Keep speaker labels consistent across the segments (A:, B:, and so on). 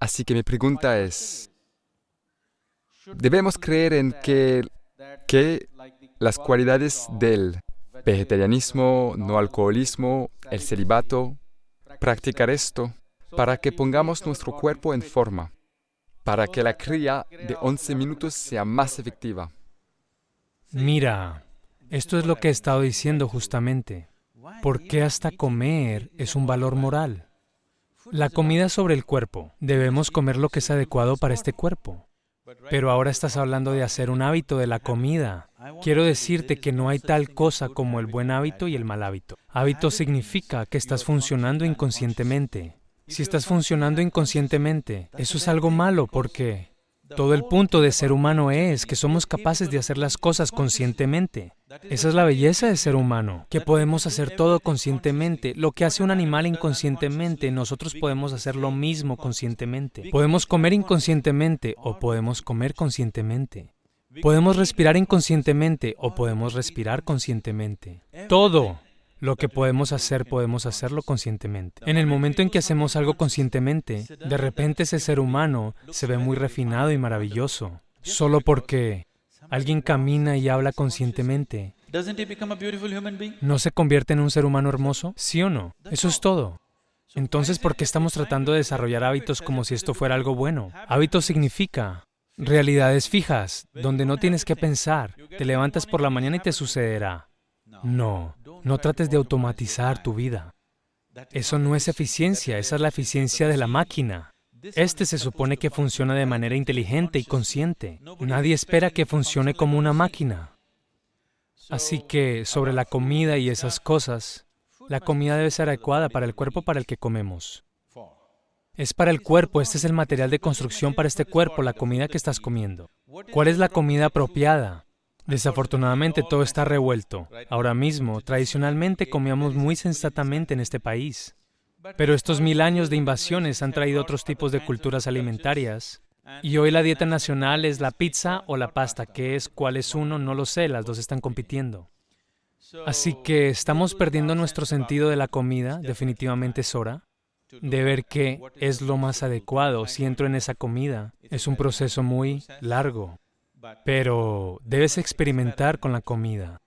A: Así que mi pregunta es, ¿debemos creer en que, las cualidades del vegetarianismo, no alcoholismo, el celibato, practicar esto para que pongamos nuestro cuerpo en forma, para que la cría de 11 minutos sea más efectiva?
B: Mira, esto es lo que he estado diciendo justamente. ¿Por qué hasta comer es un valor moral? La comida sobre el cuerpo. Debemos comer lo que es adecuado para este cuerpo. Pero ahora estás hablando de hacer un hábito de la comida. Quiero decirte que no hay tal cosa como el buen hábito y el mal hábito. Hábito significa que estás funcionando inconscientemente. Si estás funcionando inconscientemente, eso es algo malo porque todo el punto de ser humano es que somos capaces de hacer las cosas conscientemente. Esa es la belleza de ser humano, que podemos hacer todo conscientemente. Lo que hace un animal inconscientemente, nosotros podemos hacer lo mismo conscientemente. Podemos comer inconscientemente o podemos comer conscientemente. Podemos respirar inconscientemente o podemos respirar conscientemente. Todo lo que podemos hacer, podemos hacerlo conscientemente. En el momento en que hacemos algo conscientemente, de repente ese ser humano se ve muy refinado y maravilloso, solo porque alguien camina y habla conscientemente. ¿No se convierte en un ser humano hermoso? ¿Sí o no? Eso es todo. Entonces, ¿por qué estamos tratando de desarrollar hábitos como si esto fuera algo bueno? Hábito significa realidades fijas, donde no tienes que pensar. Te levantas por la mañana y te sucederá. No, no trates de automatizar tu vida. Eso no es eficiencia, esa es la eficiencia de la máquina. Este se supone que funciona de manera inteligente y consciente. Nadie espera que funcione como una máquina. Así que, sobre la comida y esas cosas, la comida debe ser adecuada para el cuerpo para el que comemos. Es para el cuerpo, este es el material de construcción para este cuerpo, la comida que estás comiendo. ¿Cuál es la comida apropiada? Desafortunadamente todo está revuelto. Ahora mismo, tradicionalmente comíamos muy sensatamente en este país. Pero estos mil años de invasiones han traído otros tipos de culturas alimentarias. Y hoy la dieta nacional es la pizza o la pasta. ¿Qué es? ¿Cuál es uno? No lo sé, las dos están compitiendo. Así que estamos perdiendo nuestro sentido de la comida, definitivamente es hora de ver qué es lo más adecuado si entro en esa comida. Es un proceso muy largo. Pero debes experimentar con la comida,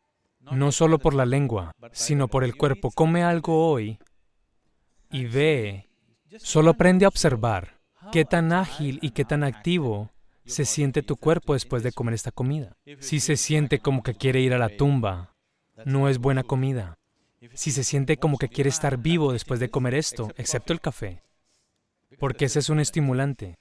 B: no solo por la lengua, sino por el cuerpo. Come algo hoy y ve, solo aprende a observar qué tan ágil y qué tan activo se siente tu cuerpo después de comer esta comida. Si se siente como que quiere ir a la tumba, no es buena comida. Si se siente como que quiere estar vivo después de comer esto, excepto el café, porque ese es un estimulante.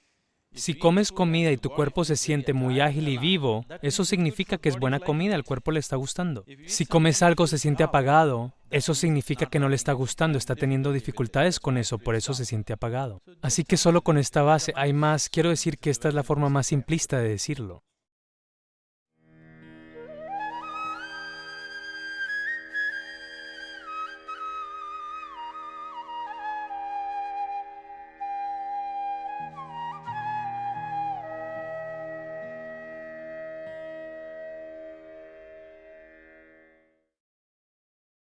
B: Si comes comida y tu cuerpo se siente muy ágil y vivo, eso significa que es buena comida, al cuerpo le está gustando. Si comes algo se siente apagado, eso significa que no le está gustando, está teniendo dificultades con eso, por eso se siente apagado. Así que solo con esta base hay más, quiero decir que esta es la forma más simplista de decirlo.